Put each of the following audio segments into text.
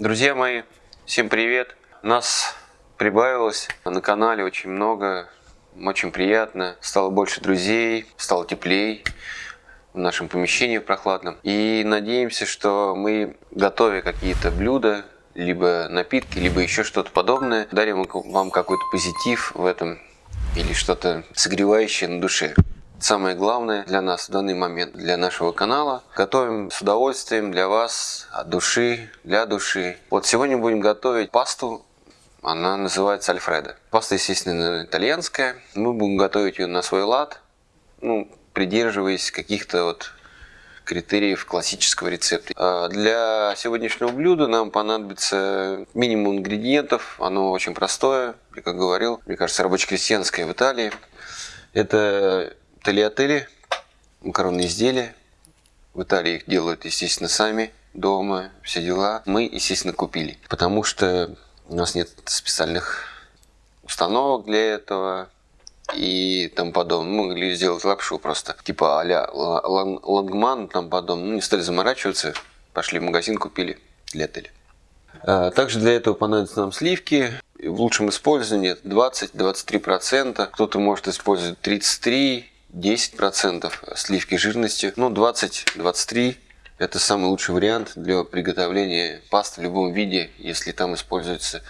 Друзья мои, всем привет! Нас прибавилось на канале очень много, очень приятно. Стало больше друзей, стало теплей в нашем помещении прохладном. И надеемся, что мы, готовя какие-то блюда, либо напитки, либо еще что-то подобное, дарим вам какой-то позитив в этом или что-то согревающее на душе. Самое главное для нас в данный момент, для нашего канала. Готовим с удовольствием для вас, от души, для души. Вот сегодня будем готовить пасту. Она называется Альфредо. Паста, естественно, итальянская. Мы будем готовить ее на свой лад, ну, придерживаясь каких-то вот критериев классического рецепта. А для сегодняшнего блюда нам понадобится минимум ингредиентов. Оно очень простое, я как говорил, мне кажется, рабоче-крестьянское в Италии. Это Талиатели, макаронные изделия. В Италии их делают, естественно, сами дома, все дела. Мы, естественно, купили, потому что у нас нет специальных установок для этого и тому подобное. Мы могли сделать лапшу просто, типа а-ля лангман, там подобное. Ну, не стали заморачиваться, пошли в магазин, купили для. А, также для этого понадобятся нам сливки. В лучшем использовании 20-23%. Кто-то может использовать 33%. 10% сливки жирности, ну 20-23% это самый лучший вариант для приготовления пасты в любом виде, если там используются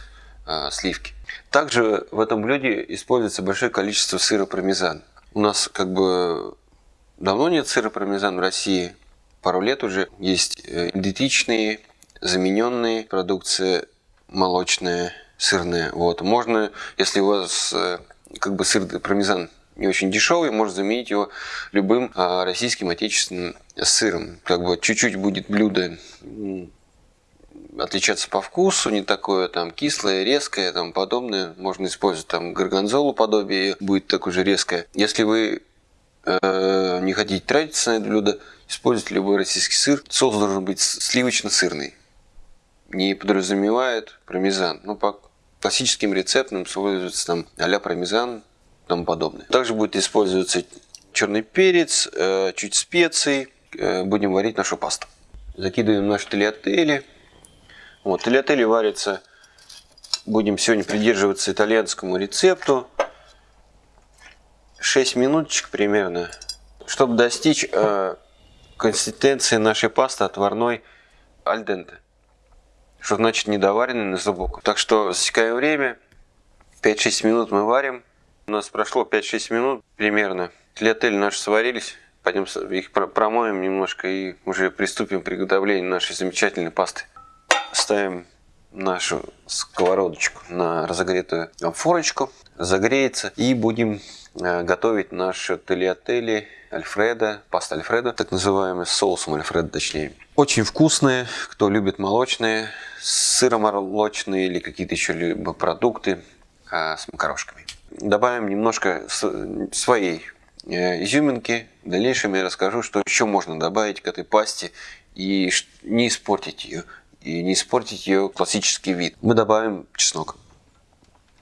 э, сливки. Также в этом блюде используется большое количество сыра пармезан. У нас как бы давно нет сыра пармезан в России, пару лет уже. Есть э, идентичные, замененные продукции молочная, сырная. Вот. Можно, если у вас э, как бы сыр пармезан не очень дешевый, можно заменить его любым а, российским отечественным сыром. Как бы чуть-чуть будет блюдо отличаться по вкусу, не такое там кислое, резкое, там подобное. Можно использовать там горгонзолу подобие, будет такое же резкое. Если вы э, не хотите тратиться на это блюдо, используйте любой российский сыр. Соус должен быть сливочно-сырный. Не подразумевает пармезан. Ну, по классическим рецептам используется там а-ля пармезан, тому подобное. Также будет использоваться черный перец, э, чуть специй. Э, будем варить нашу пасту. Закидываем наши тельятели. Вот, тельятели варятся, будем сегодня придерживаться итальянскому рецепту. 6 минуточек примерно, чтобы достичь э, консистенции нашей пасты отварной альденте. Что значит недоваренный на зубок. Так что засекаем время. 5-6 минут мы варим. У нас прошло 5-6 минут примерно. Тлиотели наши сварились. Пойдем их промоем немножко и уже приступим к приготовлению нашей замечательной пасты. Ставим нашу сковородочку на разогретую форочку. Загреется. И будем э, готовить наши тельятели Альфреда, паста Альфреда, так называемый, с соусом Альфреда точнее. Очень вкусные, кто любит молочные, сыромолочные или какие-то еще либо продукты а, с макарошками добавим немножко своей э, изюминки. В дальнейшем я расскажу, что еще можно добавить к этой пасте и не испортить ее. И не испортить ее классический вид. Мы добавим чеснок.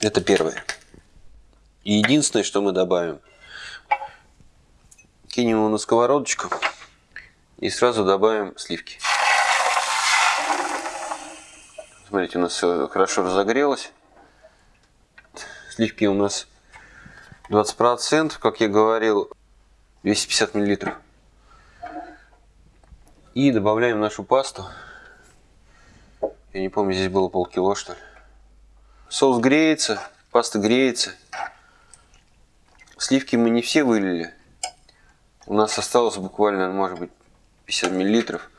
Это первое. И единственное, что мы добавим, кинем его на сковородочку и сразу добавим сливки. Смотрите, у нас все хорошо разогрелось сливки у нас 20%, как я говорил, 250 миллилитров. И добавляем нашу пасту. Я не помню, здесь было полкило, что ли. Соус греется, паста греется. Сливки мы не все вылили. У нас осталось буквально, может быть, 50 миллилитров.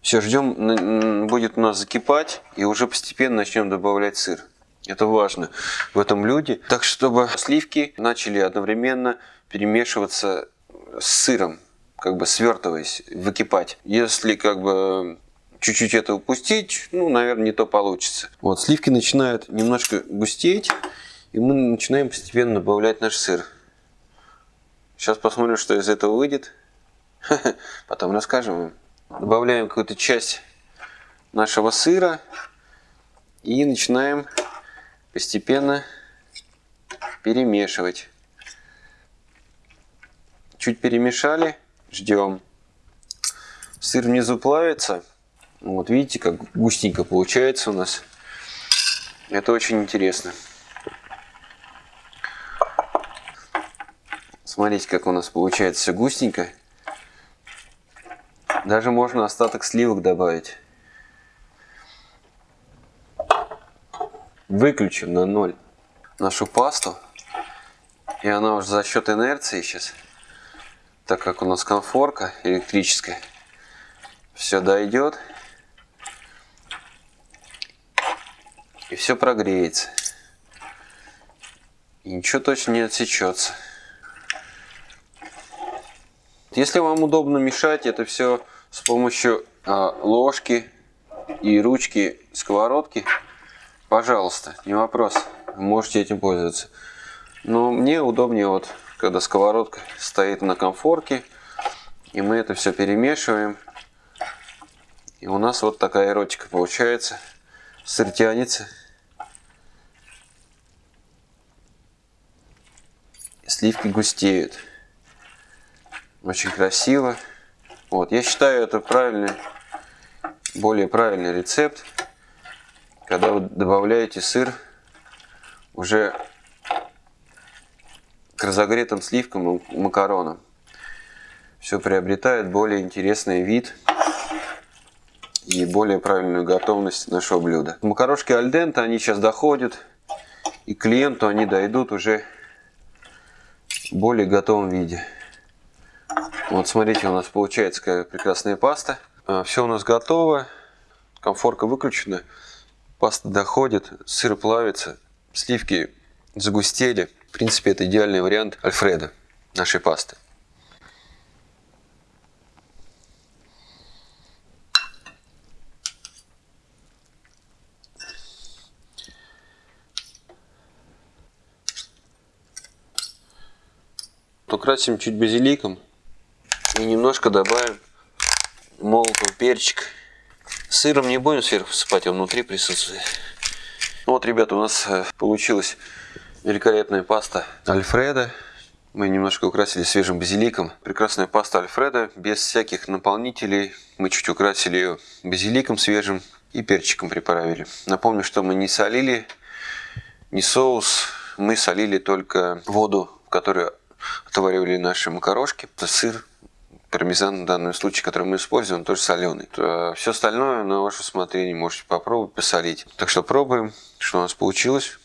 Все, ждем, будет у нас закипать, и уже постепенно начнем добавлять сыр. Это важно в этом блюде. Так, чтобы сливки начали одновременно перемешиваться с сыром, как бы свертываясь, выкипать. Если как бы чуть-чуть это упустить, ну, наверное, не то получится. Вот, сливки начинают немножко густеть, и мы начинаем постепенно добавлять наш сыр. Сейчас посмотрим, что из этого выйдет. Потом расскажем Добавляем какую-то часть нашего сыра и начинаем постепенно перемешивать. Чуть перемешали, ждем. Сыр внизу плавится, Вот видите, как густенько получается у нас. Это очень интересно. Смотрите, как у нас получается все густенько. Даже можно остаток сливок добавить. Выключим на ноль нашу пасту. И она уже за счет инерции сейчас, так как у нас конфорка электрическая, все дойдет. И все прогреется. И ничего точно не отсечется. Если вам удобно мешать это все с помощью а, ложки и ручки сковородки, пожалуйста, не вопрос, можете этим пользоваться. Но мне удобнее вот, когда сковородка стоит на комфорке, и мы это все перемешиваем. И у нас вот такая эротика получается. Сыр тянется. Сливки густеют. Очень красиво. Вот, я считаю, это правильный, более правильный рецепт, когда вы добавляете сыр уже к разогретым сливкам и макаронам. Все приобретает более интересный вид и более правильную готовность нашего блюда. Макарошки альдента, они сейчас доходят, и клиенту они дойдут уже в более готовом виде. Вот смотрите, у нас получается какая прекрасная паста. А, Все у нас готово. Комфорка выключена. Паста доходит, сыр плавится, сливки загустели. В принципе, это идеальный вариант Альфреда, нашей пасты. Украсим чуть базиликом. И немножко добавим молотого перчик. Сыром не будем сверху посыпать, он внутри присутствует. Вот, ребята, у нас э, получилась великолепная паста Альфреда. Мы немножко украсили свежим базиликом. Прекрасная паста Альфреда, без всяких наполнителей. Мы чуть украсили ее базиликом свежим и перчиком приправили. Напомню, что мы не солили, не соус. Мы солили только воду, в которой отваривали наши макарошки, сыр, пармезан в данном случае, который мы используем, тоже соленый. Все остальное на ваше усмотрение можете попробовать посолить. Так что пробуем, что у нас получилось.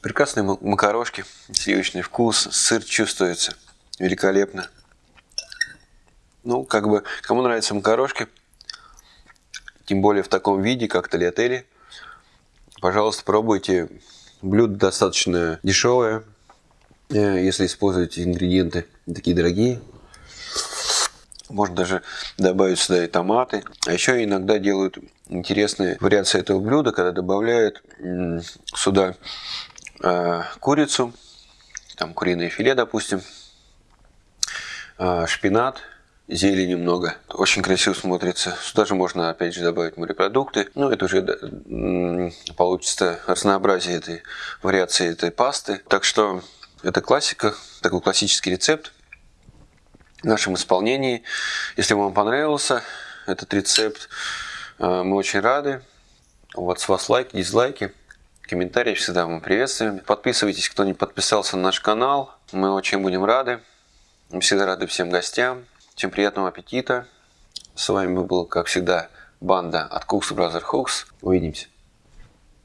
Прекрасные макарошки, сливочный вкус, сыр чувствуется великолепно. Ну, как бы, кому нравятся макарошки, тем более в таком виде, как тольятели, пожалуйста, пробуйте Блюдо достаточно дешевое, э, если используете ингредиенты такие дорогие. Можно даже добавить сюда и томаты. А еще иногда делают интересные вариации этого блюда, когда добавляют сюда э, курицу, там куриное филе, допустим, э, шпинат, зелени немного. Очень красиво смотрится. Сюда же можно, опять же, добавить морепродукты. Ну, это уже получится разнообразие этой вариации этой пасты. Так что это классика, такой классический рецепт в нашем исполнении. Если вам понравился этот рецепт, э, мы очень рады. Вот с вас лайки, дизлайки, комментарии всегда мы приветствуем. Подписывайтесь, кто не подписался на наш канал. Мы очень будем рады. Мы всегда рады всем гостям. Всем приятного аппетита. С вами был, как всегда, банда от Cooks Brother Hooks. Увидимся.